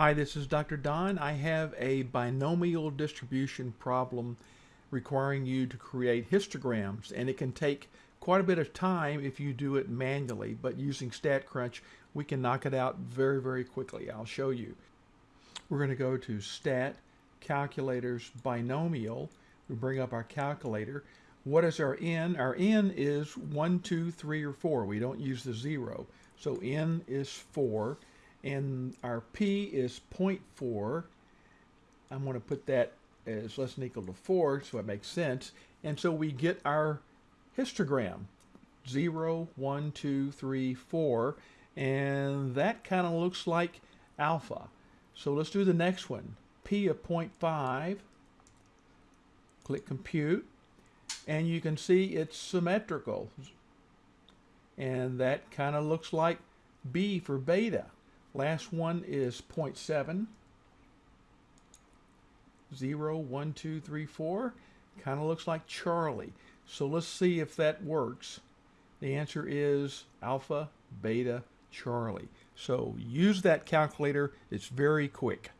Hi, this is Dr. Don. I have a binomial distribution problem requiring you to create histograms, and it can take quite a bit of time if you do it manually, but using StatCrunch, we can knock it out very, very quickly. I'll show you. We're going to go to Stat, Calculators, Binomial. We bring up our calculator. What is our n? Our n is 1, 2, 3, or 4. We don't use the 0. So n is 4 and our P is 0.4. I'm going to put that as less than equal to 4, so it makes sense. And so we get our histogram, 0, 1, 2, 3, 4, and that kind of looks like alpha. So let's do the next one, P of 0.5, click compute, and you can see it's symmetrical. And that kind of looks like B for beta. Last one is 0.7. 0, 1, 2, 3, 4. Kind of looks like Charlie. So let's see if that works. The answer is alpha, beta, Charlie. So use that calculator. It's very quick.